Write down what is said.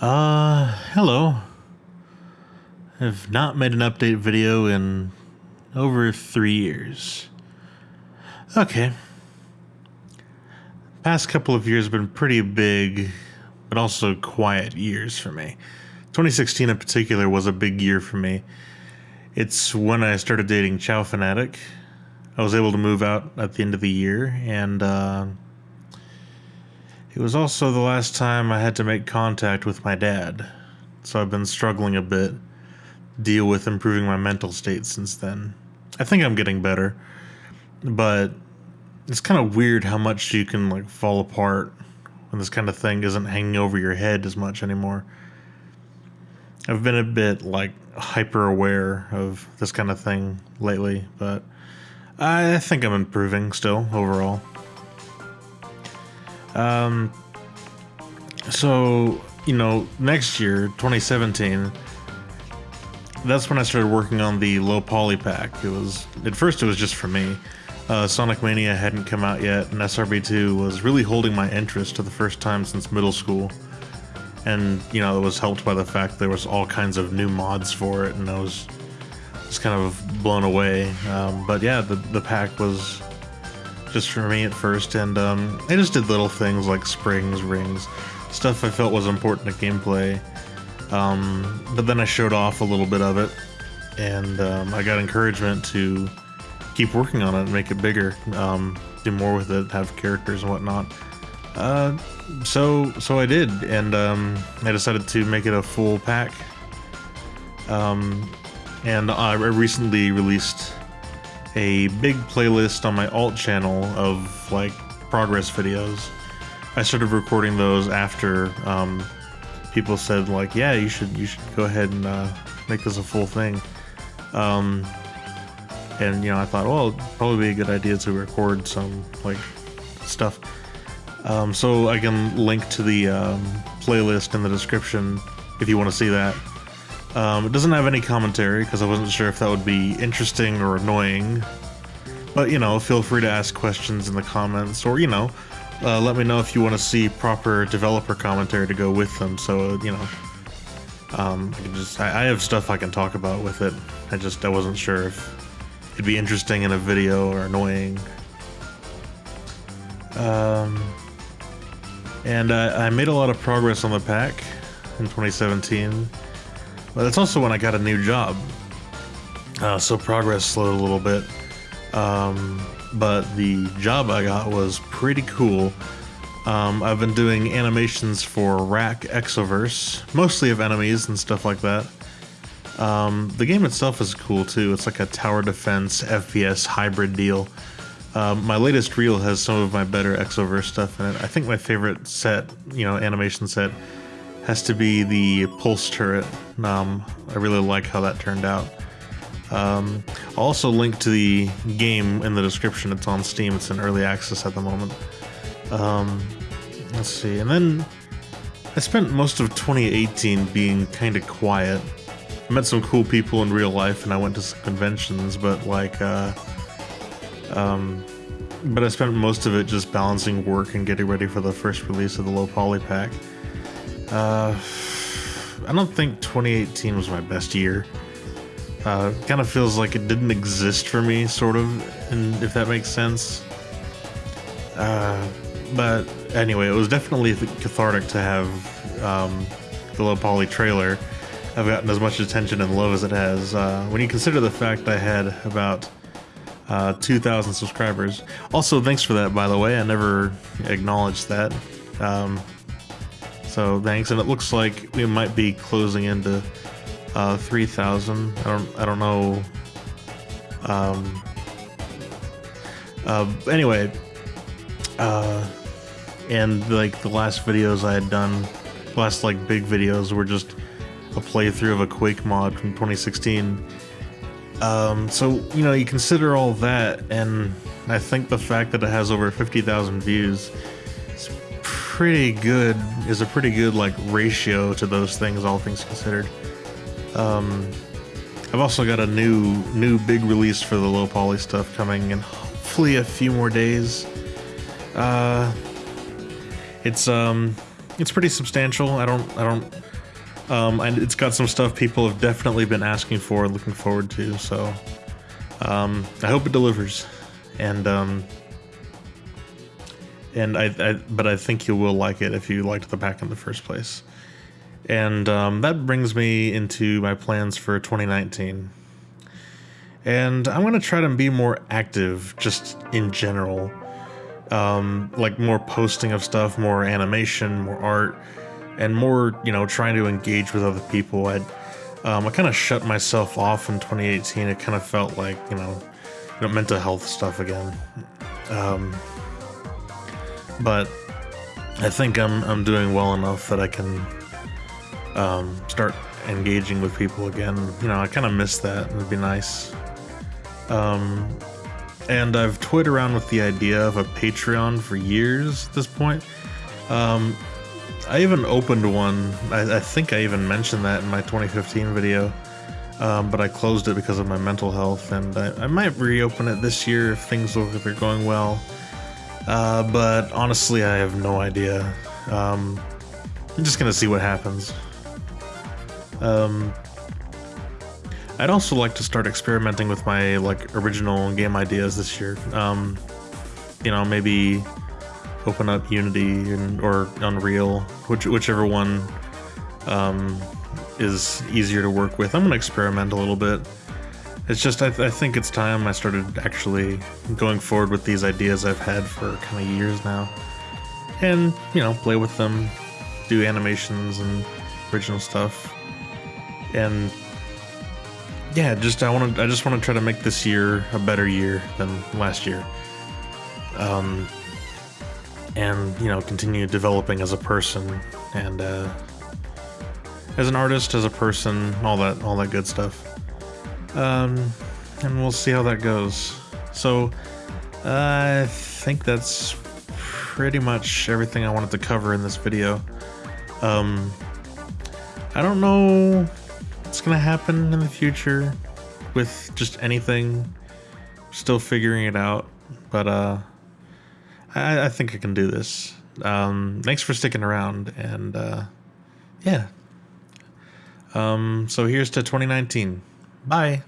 Uh, hello. I've not made an update video in over three years. Okay. Past couple of years have been pretty big, but also quiet years for me. 2016 in particular was a big year for me. It's when I started dating Chow Fanatic. I was able to move out at the end of the year, and uh, it was also the last time I had to make contact with my dad. So I've been struggling a bit, deal with improving my mental state since then. I think I'm getting better, but it's kind of weird how much you can like fall apart when this kind of thing isn't hanging over your head as much anymore. I've been a bit like hyper aware of this kind of thing lately, but I think I'm improving still overall. Um, so you know, next year, 2017, that's when I started working on the low poly pack. It was at first it was just for me. Uh, Sonic Mania hadn't come out yet, and SRB2 was really holding my interest for the first time since middle school. And you know, it was helped by the fact there was all kinds of new mods for it, and I was just kind of blown away. Um, but yeah, the the pack was just for me at first, and um, I just did little things like springs, rings, stuff I felt was important to gameplay. Um, but then I showed off a little bit of it, and um, I got encouragement to keep working on it and make it bigger, um, do more with it, have characters and whatnot. Uh, so so I did, and um, I decided to make it a full pack. Um, and I recently released a big playlist on my alt channel of like progress videos. I started recording those after um, people said like, yeah, you should you should go ahead and uh, make this a full thing. Um, and you know, I thought, well, probably be a good idea to record some like stuff. Um, so I can link to the um, playlist in the description if you want to see that. Um, it doesn't have any commentary because I wasn't sure if that would be interesting or annoying. But, you know, feel free to ask questions in the comments or, you know, uh, let me know if you want to see proper developer commentary to go with them. So, you know, um, I, just, I, I have stuff I can talk about with it. I just, I wasn't sure if it'd be interesting in a video or annoying. Um, and I made a lot of progress on the pack in 2017. But that's also when I got a new job. Uh, so progress slowed a little bit. Um, but the job I got was pretty cool. Um, I've been doing animations for Rack Exoverse, mostly of enemies and stuff like that. Um, the game itself is cool too. It's like a tower defense FPS hybrid deal. Um, my latest reel has some of my better Exoverse stuff in it. I think my favorite set, you know, animation set has to be the pulse turret. Um, I really like how that turned out. Um, I'll also link to the game in the description. It's on Steam. It's in early access at the moment. Um, let's see. And then I spent most of 2018 being kind of quiet. I met some cool people in real life and I went to some conventions, but like, uh, um, but I spent most of it just balancing work and getting ready for the first release of the low poly pack. Uh, I don't think 2018 was my best year. Uh, kind of feels like it didn't exist for me, sort of, and if that makes sense. Uh, but anyway, it was definitely cathartic to have um, the low poly trailer I've gotten as much attention and love as it has. Uh, when you consider the fact I had about uh, 2,000 subscribers. Also, thanks for that, by the way. I never acknowledged that. Um, so thanks, and it looks like we might be closing into uh, 3,000. I don't, I don't know. Um, uh, anyway, uh, and like the last videos I had done, last like big videos were just a playthrough of a Quake mod from 2016. Um, so you know, you consider all that, and I think the fact that it has over 50,000 views pretty good is a pretty good like ratio to those things all things considered um, I've also got a new new big release for the low poly stuff coming in hopefully a few more days uh, it's um it's pretty substantial. I don't, I don't, um, and it's got some stuff people have definitely been asking for, looking forward to. So, um, I hope it delivers, and um, and I, I, but I think you will like it if you liked the pack in the first place. And um, that brings me into my plans for 2019. And I'm gonna try to be more active, just in general um, like more posting of stuff, more animation, more art, and more, you know, trying to engage with other people. I, um, I kind of shut myself off in 2018. It kind of felt like, you know, you know mental health stuff again. Um, but I think I'm I'm doing well enough that I can um, start engaging with people again. You know, I kind of miss that. It'd be nice. Um, and I've toyed around with the idea of a Patreon for years at this point. Um, I even opened one. I, I, think I even mentioned that in my 2015 video, um, but I closed it because of my mental health, and I, I might reopen it this year if things look they're going well. Uh, but honestly, I have no idea. Um, I'm just gonna see what happens. Um, I'd also like to start experimenting with my like original game ideas this year. Um, you know, maybe open up Unity and, or Unreal, which whichever one um, is easier to work with. I'm gonna experiment a little bit. It's just I, th I think it's time I started actually going forward with these ideas I've had for kind of years now, and you know, play with them, do animations and original stuff, and yeah, just I want to I just want to try to make this year a better year than last year. Um, and you know, continue developing as a person and uh, as an artist, as a person, all that all that good stuff. Um, and we'll see how that goes. So, uh, I think that's pretty much everything I wanted to cover in this video. Um, I don't know what's gonna happen in the future with just anything. Still figuring it out, but uh, I, I think I can do this. Um, thanks for sticking around, and uh, yeah. Um, so here's to 2019. Bye.